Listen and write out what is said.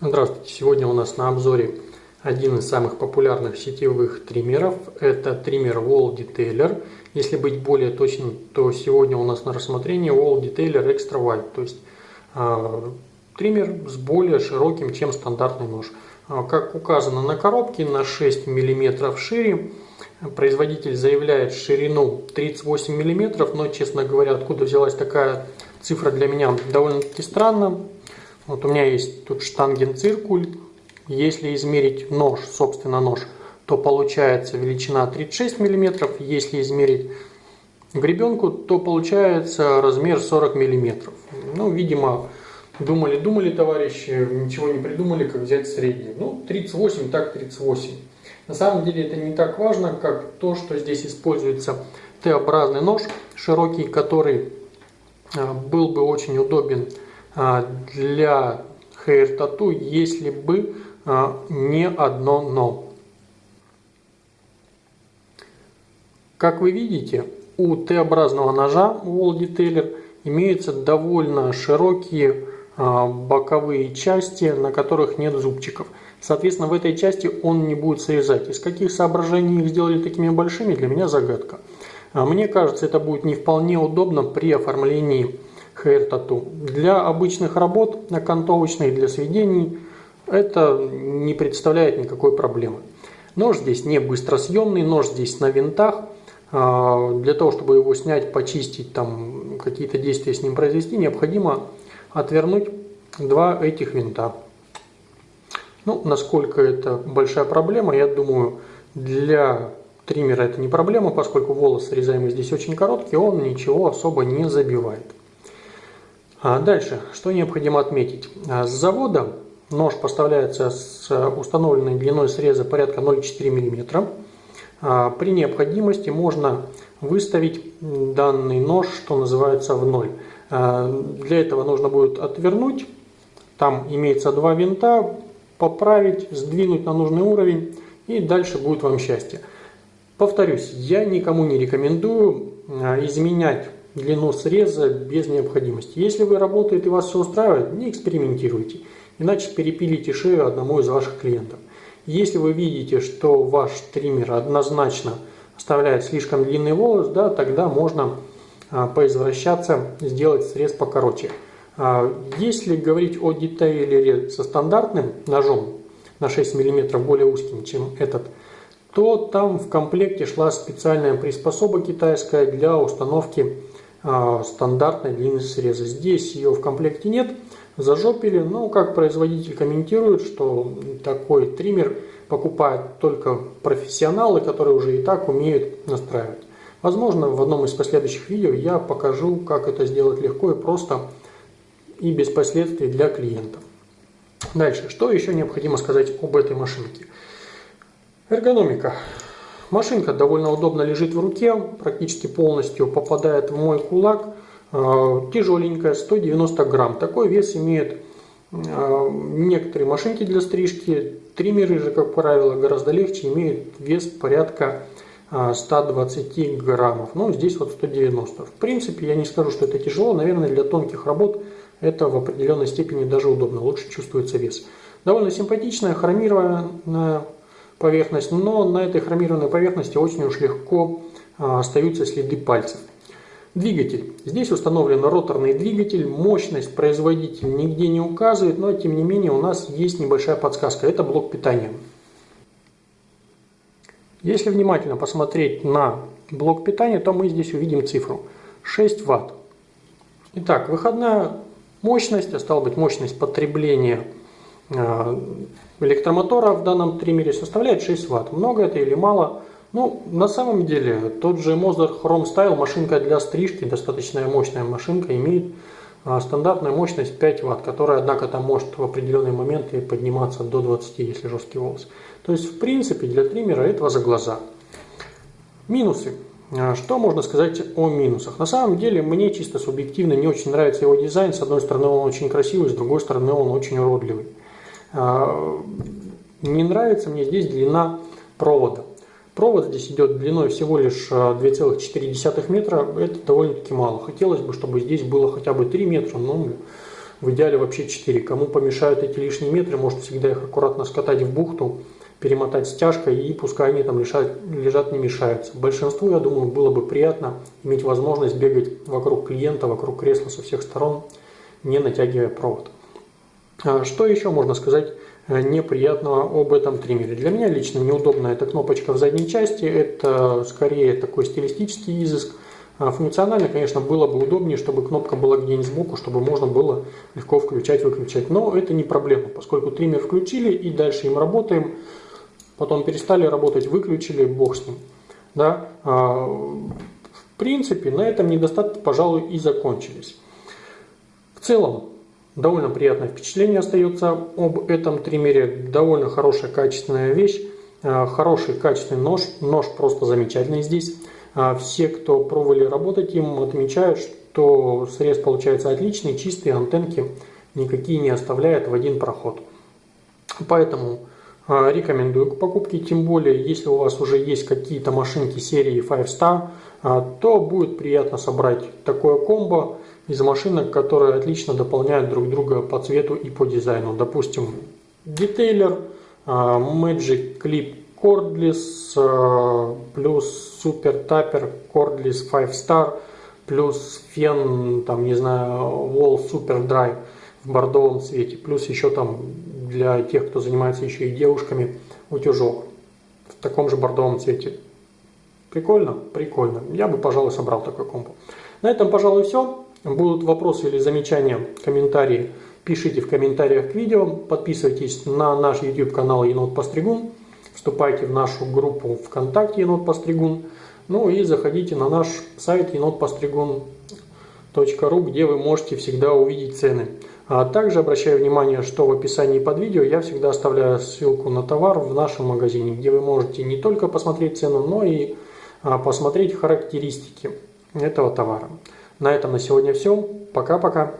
Здравствуйте! Сегодня у нас на обзоре один из самых популярных сетевых триммеров. Это триммер Wall Detailer. Если быть более точным, то сегодня у нас на рассмотрении Wall Detailer Extra Wide. То есть э, триммер с более широким, чем стандартный нож. Э, как указано на коробке, на 6 мм шире. Производитель заявляет ширину 38 мм, но, честно говоря, откуда взялась такая цифра для меня довольно-таки странно. Вот у меня есть тут штангенциркуль. Если измерить нож, собственно нож, то получается величина 36 мм. Если измерить гребенку, то получается размер 40 мм. Ну, видимо, думали-думали товарищи, ничего не придумали, как взять средний. Ну, 38, так 38. На самом деле это не так важно, как то, что здесь используется Т-образный нож, широкий, который а, был бы очень удобен для hair tattoo, если бы а, не одно но. Как вы видите, у Т-образного ножа Wall Detailer имеются довольно широкие а, боковые части, на которых нет зубчиков. Соответственно, в этой части он не будет срезать. Из каких соображений их сделали такими большими, для меня загадка. Мне кажется, это будет не вполне удобно при оформлении Hair Tattoo. Для обычных работ, окантовочных, для сведений, это не представляет никакой проблемы. Нож здесь не быстросъемный, нож здесь на винтах. А, для того, чтобы его снять, почистить, там какие-то действия с ним произвести, необходимо отвернуть два этих винта. Ну, насколько это большая проблема, я думаю, для триммера это не проблема, поскольку волос срезаемый здесь очень короткий, он ничего особо не забивает. А дальше, что необходимо отметить. А, с завода нож поставляется с установленной длиной среза порядка 0,4 мм. А, при необходимости можно выставить данный нож, что называется, в ноль. Для этого нужно будет отвернуть, там имеется два винта, поправить, сдвинуть на нужный уровень и дальше будет вам счастье. Повторюсь, я никому не рекомендую изменять длину среза без необходимости. Если вы работаете и вас все устраивает, не экспериментируйте, иначе перепилите шею одному из ваших клиентов. Если вы видите, что ваш триммер однозначно оставляет слишком длинный волос, да, тогда можно а, поизвращаться, сделать срез покороче. А, если говорить о детейлере со стандартным ножом на 6 мм более узким, чем этот, то там в комплекте шла специальная приспособа китайская для установки а, стандартной длины среза. Здесь ее в комплекте нет, зажопили, но как производитель комментирует, что такой триммер покупают только профессионалы, которые уже и так умеют настраивать. Возможно, в одном из последующих видео я покажу, как это сделать легко и просто и без последствий для клиентов. Дальше, что еще необходимо сказать об этой машинке? Эргономика. Машинка довольно удобно лежит в руке, практически полностью попадает в мой кулак. Э, тяжеленькая, 190 грамм. Такой вес имеют э, некоторые машинки для стрижки. Триммеры же, как правило, гораздо легче, имеют вес порядка 120 э, граммов. Ну, здесь вот 190. В принципе, я не скажу, что это тяжело. Наверное, для тонких работ это в определенной степени даже удобно. Лучше чувствуется вес. Довольно симпатичная, хромированная поверхность, но на этой хромированной поверхности очень уж легко а, остаются следы пальцев. Двигатель. Здесь установлен роторный двигатель, мощность производитель нигде не указывает, но тем не менее у нас есть небольшая подсказка, это блок питания. Если внимательно посмотреть на блок питания, то мы здесь увидим цифру 6 Вт. Итак, выходная мощность, а стала быть мощность потребления электромотора в данном триммере составляет 6 Вт. Много это или мало? Ну, на самом деле, тот же Moser Chrome Style, машинка для стрижки, достаточно мощная машинка, имеет а, стандартную мощность 5 Вт, которая, однако, там может в определенные моменты подниматься до 20, если жесткий волос. То есть, в принципе, для триммера этого за глаза. Минусы. А, что можно сказать о минусах? На самом деле, мне чисто субъективно не очень нравится его дизайн. С одной стороны, он очень красивый, с другой стороны, он очень уродливый. А, не нравится мне здесь длина провода. Провод здесь идет длиной всего лишь 2,4 а, метра. Это довольно-таки мало. Хотелось бы, чтобы здесь было хотя бы 3 метра, но в идеале вообще 4. Кому помешают эти лишние метры, может всегда их аккуратно скатать в бухту, перемотать стяжкой и пускай они там лежат, лежат не мешаются. Большинству, я думаю, было бы приятно иметь возможность бегать вокруг клиента, вокруг кресла со всех сторон, не натягивая провод. А что еще можно сказать э, неприятного об этом триммере? Для меня лично неудобная эта кнопочка в задней части, это скорее такой стилистический изыск. А функционально, конечно, было бы удобнее, чтобы кнопка была где-нибудь сбоку, чтобы можно было легко включать-выключать. Но это не проблема, поскольку триммер включили и дальше им работаем. Потом перестали работать, выключили, бог с ним. Да? А, в принципе, на этом недостатки, пожалуй, и закончились. В целом, довольно приятное впечатление остается об этом триммере. Довольно хорошая, качественная вещь. А, хороший, качественный нож. Нож просто замечательный здесь. А все, кто пробовали работать им, отмечают, что срез получается отличный, чистые антенки никакие не оставляет в один проход. Поэтому а, рекомендую к покупке, тем более, если у вас уже есть какие-то машинки серии 5 Star, то будет приятно собрать такое комбо из машинок, которые отлично дополняют друг друга по цвету и по дизайну. Допустим, детейлер, Magic Clip Cordless э, плюс Super Tapper Cordless 5 Star плюс фен, там, не знаю, Wall Super Dry в бордовом цвете, плюс еще там для тех, кто занимается еще и девушками, утюжок в таком же бордовом цвете. Прикольно? Прикольно. Я бы, пожалуй, собрал такой комп. На этом, пожалуй, все. Будут вопросы или замечания, комментарии, пишите в комментариях к видео. Подписывайтесь на наш YouTube канал Енот Постригун. Вступайте в нашу группу ВКонтакте Енот Постригун. Ну и заходите на наш сайт енотпостригун.ру, где вы можете всегда увидеть цены. А также обращаю внимание, что в описании под видео я всегда оставляю ссылку на товар в нашем магазине, где вы можете не только посмотреть цену, но и а, посмотреть характеристики этого товара. На этом на сегодня все. Пока-пока.